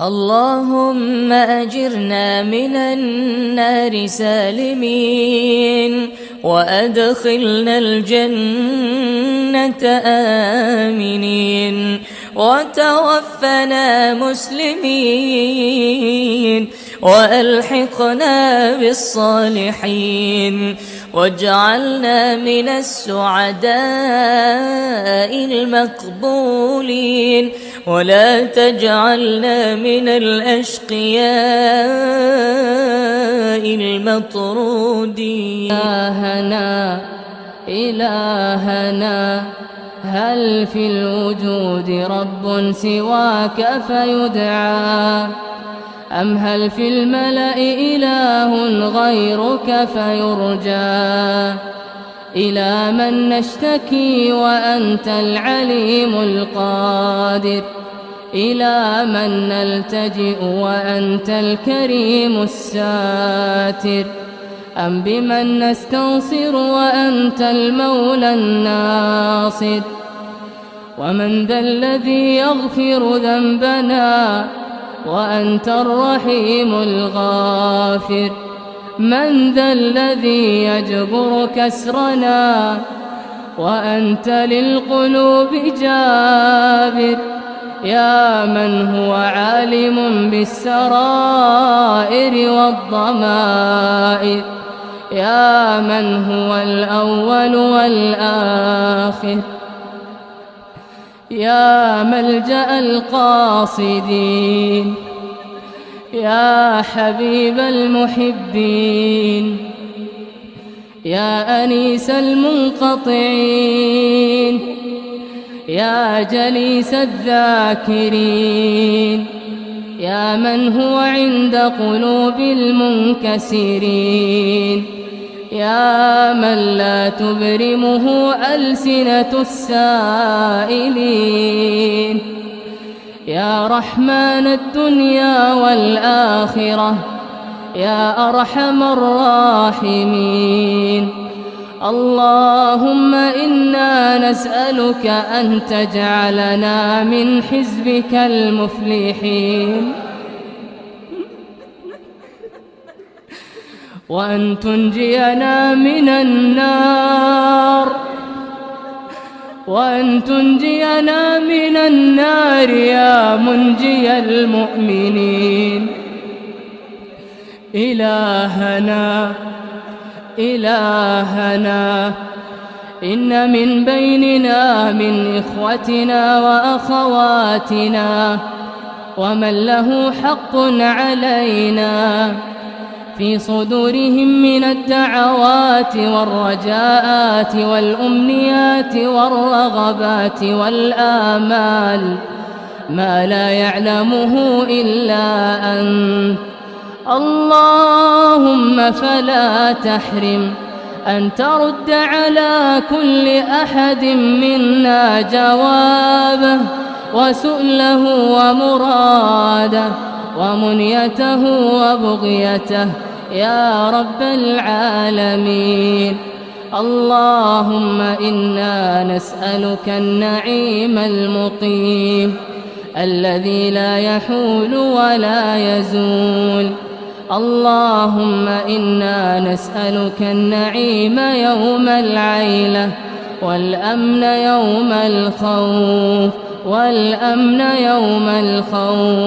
اللهم أجرنا من النار سالمين وأدخلنا الجنة آمنين وتوفنا مسلمين وألحقنا بالصالحين واجعلنا من السعداء المقبولين ولا تجعلنا من الأشقياء المطرودين. إلهنا إلهنا هل في الوجود رب سواك فيدعى؟ أم هل في الملأ إله غيرك فيرجى؟ إلى من نشتكي وأنت العليم القادر. إلى من نلتجئ وأنت الكريم الساتر. أم بمن نستنصر وأنت المولى الناصر. ومن ذا الذي يغفر ذنبنا وأنت الرحيم الغافر. من ذا الذي يجبر كسرنا وأنت للقلوب جابر يا من هو عالم بالسرائر والضمائر يا من هو الأول والآخر يا ملجأ القاصدين يا حبيب المحبين يا أنيس المنقطعين يا جليس الذاكرين يا من هو عند قلوب المنكسرين يا من لا تبرمه ألسنة السائلين. يا رحمن الدنيا والآخرة يا أرحم الراحمين. اللهم إنا نسألك أن تجعلنا من حزبك المفلحين. وأن تنجينا من النار. وأن تنجينا من النار يا منجي المؤمنين. إلهنا إلهنا إن من بيننا من إخوتنا وأخواتنا ومن له حق علينا. في صدورهم من الدعوات والرجاءات والأمنيات والرغبات والآمال ما لا يعلمه إلا أنت. اللهم فلا تحرم أن ترد على كل أحد منا جوابه وسؤله ومراده. ومنيته وبغيته يا رب العالمين. اللهم إنا نسألك النعيم المقيم الذي لا يحول ولا يزول. اللهم إنا نسألك النعيم يوم العيلة والأمن يوم الخوف والأمن يوم الخوف.